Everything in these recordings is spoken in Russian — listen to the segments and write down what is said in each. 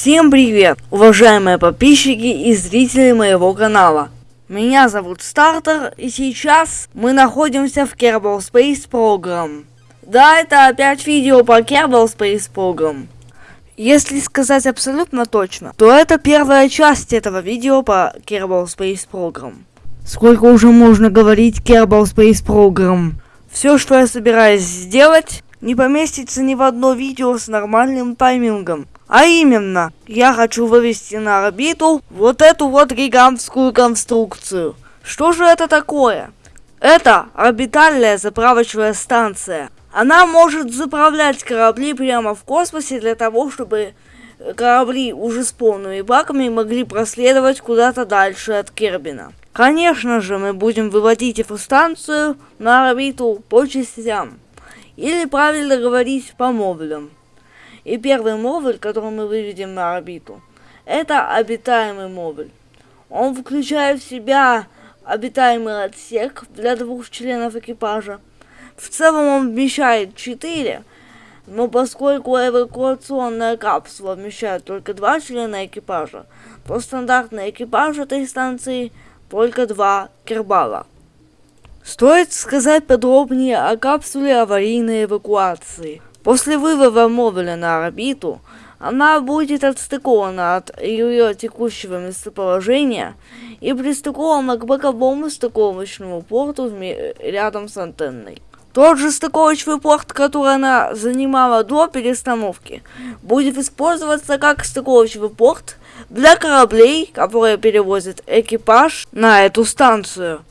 Всем привет, уважаемые подписчики и зрители моего канала. Меня зовут Стартер, и сейчас мы находимся в Kerbal Space Program. Да, это опять видео по Kerbal Space Program. Если сказать абсолютно точно, то это первая часть этого видео по Kerbal Space Program. Сколько уже можно говорить Kerbal Space Program? Все, что я собираюсь сделать, не поместится ни в одно видео с нормальным таймингом. А именно, я хочу вывести на орбиту вот эту вот гигантскую конструкцию. Что же это такое? Это орбитальная заправочная станция. Она может заправлять корабли прямо в космосе для того, чтобы корабли уже с полными баками могли проследовать куда-то дальше от Кербина. Конечно же, мы будем выводить эту станцию на орбиту по частям. Или правильно говорить по модулям. И первый модуль, который мы выведем на орбиту, это обитаемый модуль. Он включает в себя обитаемый отсек для двух членов экипажа. В целом он вмещает 4, но поскольку эвакуационная капсула вмещает только два члена экипажа, то стандартный экипаж этой станции только два кербала. Стоит сказать подробнее о капсуле аварийной эвакуации. После вывода модуля на орбиту, она будет отстыкована от ее текущего местоположения и пристыкована к боковому стыковочному порту рядом с антенной. Тот же стыковочный порт, который она занимала до перестановки, будет использоваться как стыковочный порт для кораблей, которые перевозят экипаж на эту станцию.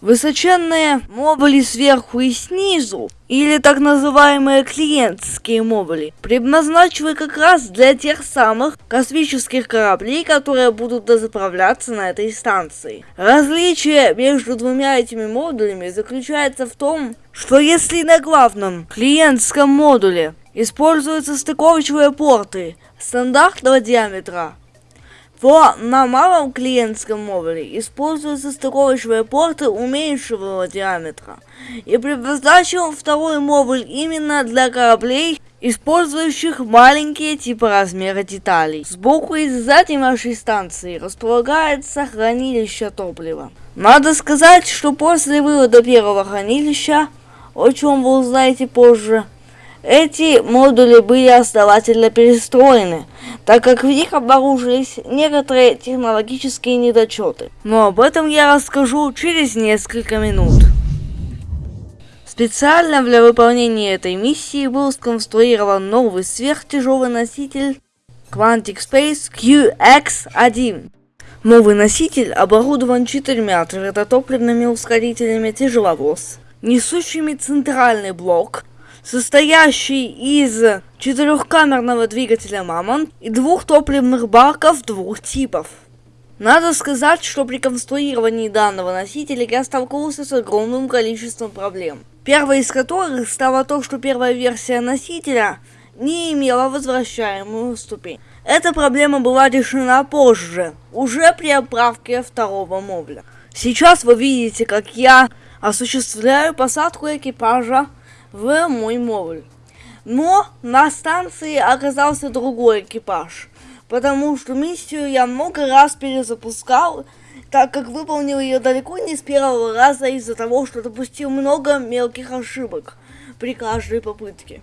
Высоченные модули сверху и снизу, или так называемые клиентские модули, предназначены как раз для тех самых космических кораблей, которые будут дозаправляться на этой станции. Различие между двумя этими модулями заключается в том, что если на главном клиентском модуле используются стыковочные порты стандартного диаметра, то на малом клиентском модуле используются стыковочные порты уменьшенного диаметра. И предназначен второй модуль именно для кораблей, использующих маленькие типа размера деталей. Сбоку и сзади нашей станции располагается хранилище топлива. Надо сказать, что после вывода первого хранилища, о чем вы узнаете позже, эти модули были основательно перестроены, так как в них обнаружились некоторые технологические недочеты. Но об этом я расскажу через несколько минут. Специально для выполнения этой миссии был сконструирован новый сверхтяжелый носитель Quantic Space QX-1. Новый носитель оборудован четырьмя твердотопливными ускорителями тяжеловоз, несущими центральный блок состоящий из четырехкамерного двигателя Мамонт и двух топливных баков двух типов. Надо сказать, что при конструировании данного носителя я столкнулся с огромным количеством проблем. Первой из которых стало то, что первая версия носителя не имела возвращаемую ступень. Эта проблема была решена позже, уже при отправке второго модуля. Сейчас вы видите, как я осуществляю посадку экипажа в мой модуль. Но на станции оказался другой экипаж, потому что миссию я много раз перезапускал, так как выполнил ее далеко не с первого раза из-за того, что допустил много мелких ошибок при каждой попытке.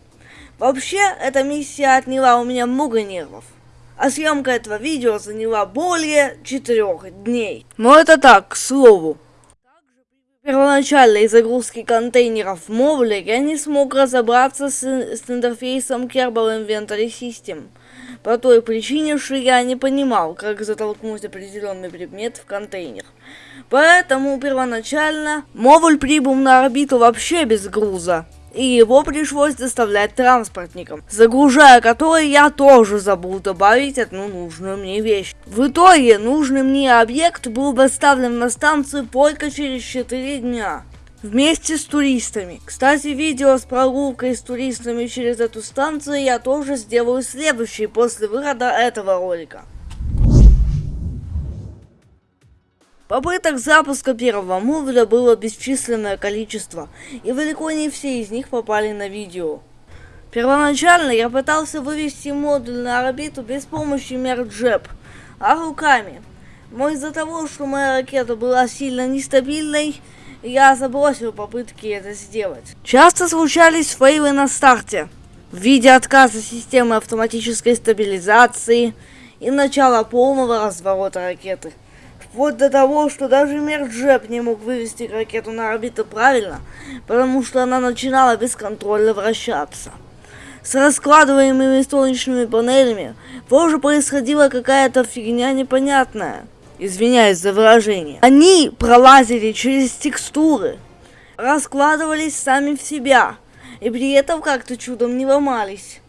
Вообще, эта миссия отняла у меня много нервов. А съемка этого видео заняла более четырех дней. Но это так, к слову первоначальной загрузки контейнеров модуле я не смог разобраться с, с интерфейсом Kerbal Inventory System. По той причине, что я не понимал, как затолкнуть определенный предмет в контейнер. Поэтому первоначально модуль прибыл на орбиту вообще без груза и его пришлось доставлять транспортникам, загружая который я тоже забыл добавить одну нужную мне вещь. В итоге нужный мне объект был доставлен на станцию только через 4 дня. Вместе с туристами. Кстати, видео с прогулкой с туристами через эту станцию я тоже сделаю следующий после выхода этого ролика. Попыток запуска первого модуля было бесчисленное количество, и далеко не все из них попали на видео. Первоначально я пытался вывести модуль на орбиту без помощи мерджеп, а руками. Но из-за того, что моя ракета была сильно нестабильной, я забросил попытки это сделать. Часто случались фейлы на старте в виде отказа системы автоматической стабилизации и начала полного разворота ракеты. Вплоть до того, что даже Мерджеп не мог вывести ракету на орбиту правильно, потому что она начинала бесконтрольно вращаться. С раскладываемыми солнечными панелями тоже происходила какая-то фигня непонятная. Извиняюсь за выражение. Они пролазили через текстуры, раскладывались сами в себя, и при этом как-то чудом не ломались.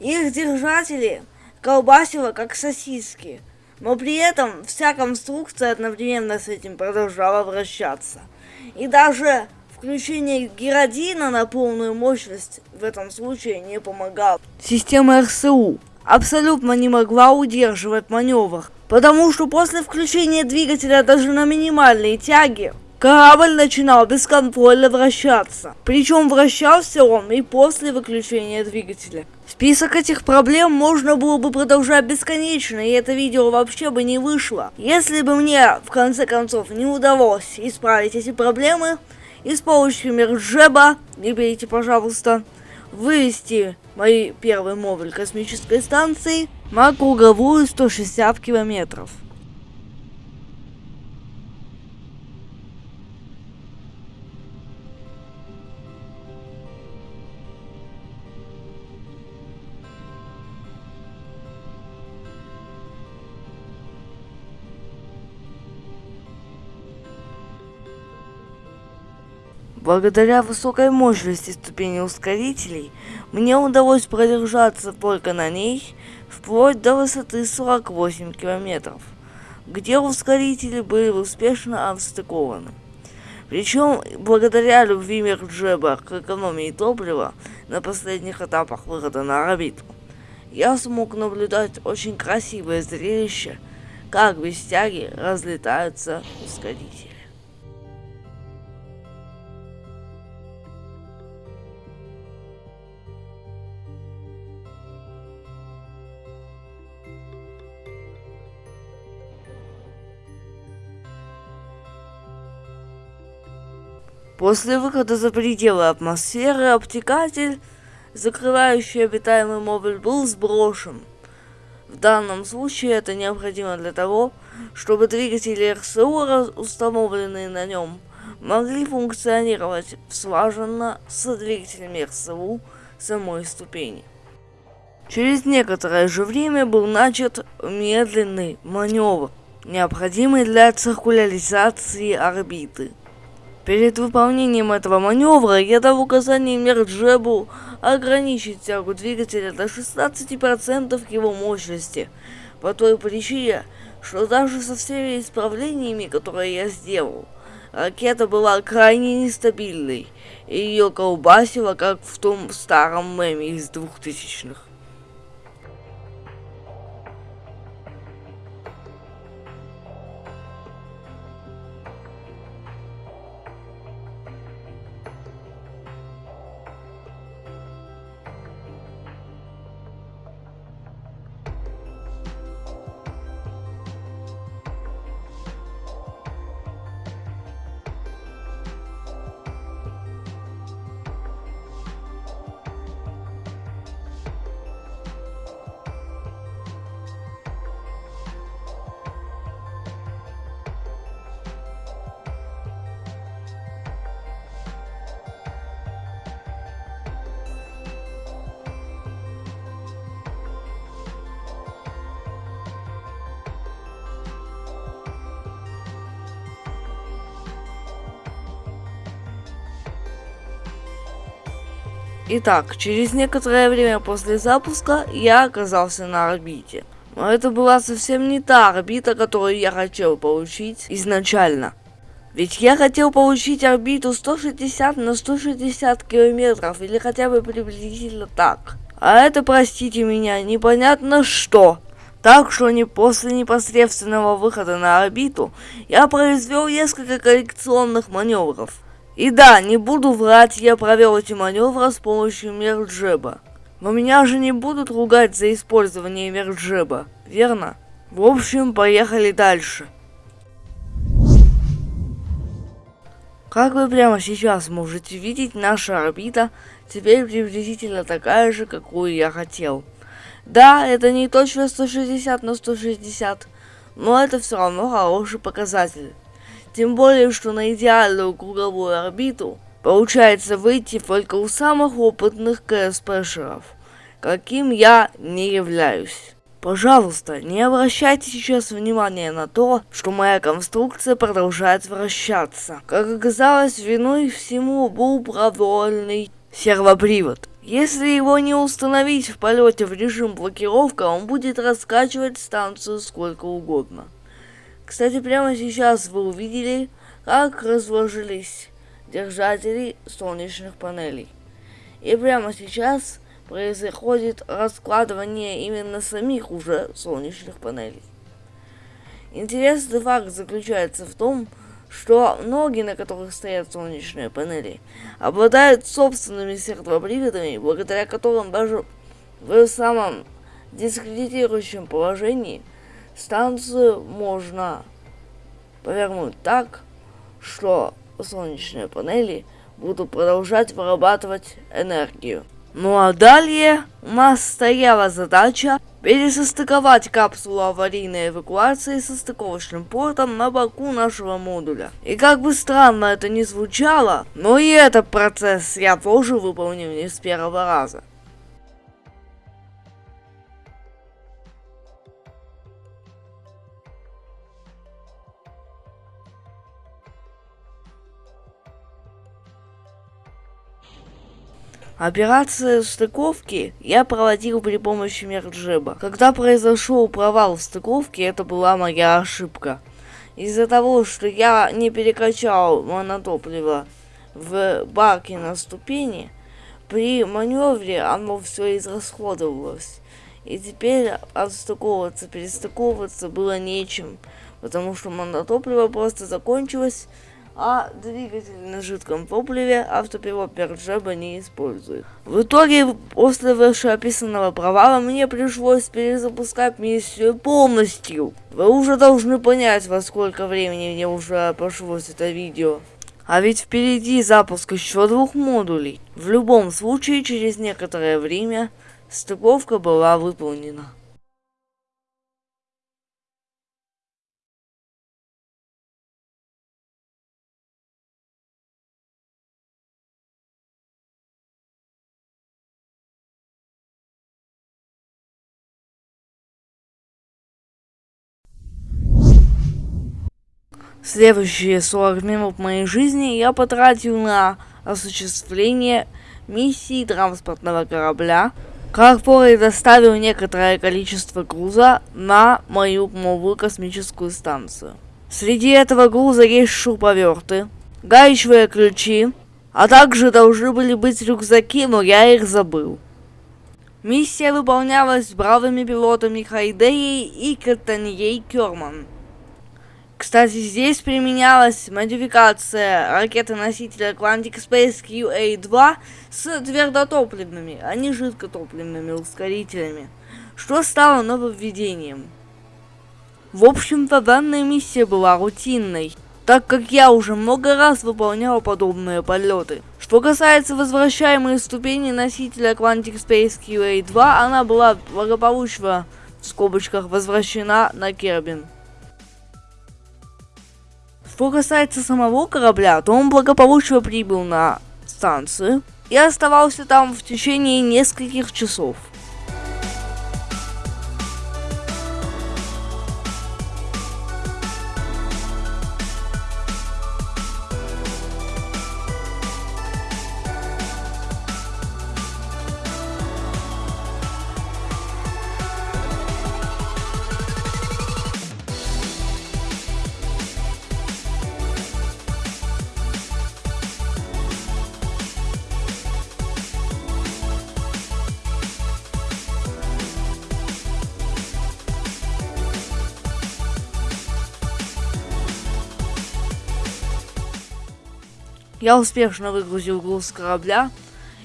Их держатели колбасило как сосиски, но при этом вся конструкция одновременно с этим продолжала вращаться. И даже включение геродина на полную мощность в этом случае не помогало. Система РСУ абсолютно не могла удерживать маневр, потому что после включения двигателя даже на минимальной тяге Корабль начинал бесконтрольно вращаться. Причем вращался он и после выключения двигателя. Список этих проблем можно было бы продолжать бесконечно, и это видео вообще бы не вышло. Если бы мне, в конце концов, не удалось исправить эти проблемы, и с помощью Мерджеба, не берите, пожалуйста, вывести мой первый модуль космической станции на круговую 160 километров. Благодаря высокой мощности ступени ускорителей, мне удалось продержаться только на ней вплоть до высоты 48 километров, где ускорители были успешно отстыкованы. Причем, благодаря любви Мерджеба к экономии топлива на последних этапах выхода на орбиту, я смог наблюдать очень красивое зрелище, как без тяги разлетаются ускорители. После выхода за пределы атмосферы обтекатель, закрывающий обитаемый модуль, был сброшен. В данном случае это необходимо для того, чтобы двигатели РСУ, установленные на нем, могли функционировать слаженно с двигателями РСУ самой ступени. Через некоторое же время был начат медленный маневр, необходимый для циркуляризации орбиты. Перед выполнением этого маневра я дал указание Мерджебу ограничить тягу двигателя до 16% его мощности, по той причине, что даже со всеми исправлениями, которые я сделал, ракета была крайне нестабильной, и ее колбасило, как в том старом меме из двухтысячных. Итак, через некоторое время после запуска я оказался на орбите. Но это была совсем не та орбита, которую я хотел получить изначально. Ведь я хотел получить орбиту 160 на 160 километров, или хотя бы приблизительно так. А это, простите меня, непонятно что. Так что не после непосредственного выхода на орбиту я произвел несколько коррекционных маневров. И да, не буду врать, я провел эти маневры с помощью Мерджеба. Но меня же не будут ругать за использование вертжеба, верно? В общем, поехали дальше. Как вы прямо сейчас можете видеть, наша орбита теперь приблизительно такая же, какую я хотел. Да, это не точно 160 на 160, но это все равно хороший показатель. Тем более, что на идеальную круговую орбиту получается выйти только у самых опытных КСПшеров, каким я не являюсь. Пожалуйста, не обращайте сейчас внимания на то, что моя конструкция продолжает вращаться. Как оказалось, виной всему был продольный сервопривод. Если его не установить в полете в режим блокировка, он будет раскачивать станцию сколько угодно. Кстати, прямо сейчас вы увидели, как разложились держатели солнечных панелей. И прямо сейчас происходит раскладывание именно самих уже солнечных панелей. Интересный факт заключается в том, что ноги, на которых стоят солнечные панели, обладают собственными сервоприводами, благодаря которым даже в самом дискредитирующем положении станцию можно повернуть так, что солнечные панели будут продолжать вырабатывать энергию. Ну а далее у нас стояла задача пересостыковать капсулу аварийной эвакуации со стыковочным портом на боку нашего модуля. И как бы странно это ни звучало, но и этот процесс я тоже выполнил не с первого раза. Операцию стыковки я проводил при помощи мерджеба. Когда произошел провал в стыковке, это была моя ошибка. Из-за того, что я не перекачал монотопливо в баке на ступени, при маневре оно все израсходовалось. И теперь отстыковываться, перестыковываться было нечем, потому что монотопливо просто закончилось, а двигатель на жидком топливе автопилот Перджеба не использует. В итоге, после вышеописанного провала, мне пришлось перезапускать миссию полностью. Вы уже должны понять, во сколько времени мне уже обошлось это видео. А ведь впереди запуск еще двух модулей. В любом случае, через некоторое время стыковка была выполнена. Следующие 40 минут моей жизни я потратил на осуществление миссии транспортного корабля, который доставил некоторое количество груза на мою новую космическую станцию. Среди этого груза есть шуруповерты, гаечные ключи, а также должны были быть рюкзаки, но я их забыл. Миссия выполнялась бравыми пилотами Хайдеей и Катаньей Керман. Кстати, здесь применялась модификация ракеты-носителя Atlantic Space QA-2 с твердотопливными, а не жидкотопливными ускорителями, что стало нововведением. В общем-то, данная миссия была рутинной, так как я уже много раз выполнял подобные полеты. Что касается возвращаемой ступени носителя Quantic Space QA-2, она была благополучно в скобочках возвращена на Кербин. Что касается самого корабля, то он благополучно прибыл на станцию и оставался там в течение нескольких часов. Я успешно выгрузил груз корабля.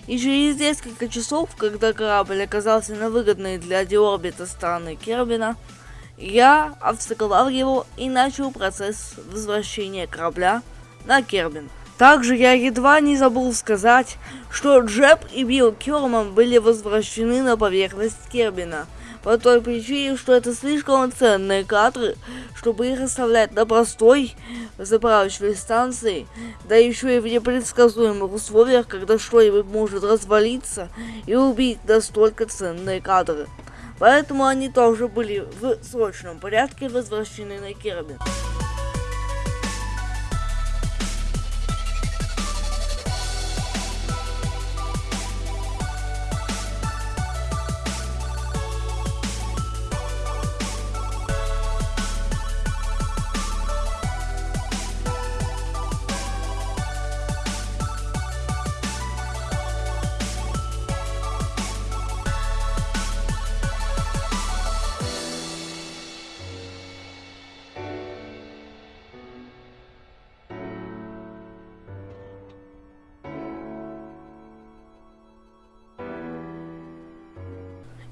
И через несколько часов, когда корабль оказался на выгодной для деорбита стороны Кербина, я обстыковал его и начал процесс возвращения корабля на Кербин. Также я едва не забыл сказать, что Джеб и Билл Керман были возвращены на поверхность Кербина, по той причине, что это слишком ценные кадры, чтобы их оставлять на простой заправочной станции, да еще и в непредсказуемых условиях, когда что-нибудь может развалиться и убить настолько ценные кадры. Поэтому они тоже были в срочном порядке возвращены на Кербин.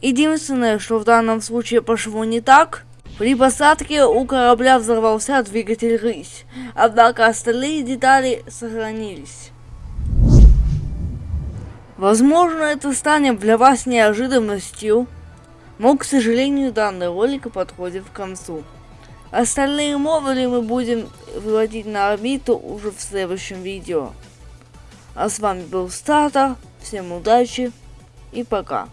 Единственное, что в данном случае пошло не так, при посадке у корабля взорвался двигатель «Рысь», однако остальные детали сохранились. Возможно, это станет для вас неожиданностью, но, к сожалению, данный ролик подходит к концу. Остальные модули мы будем выводить на орбиту уже в следующем видео. А с вами был Стартер, всем удачи и пока.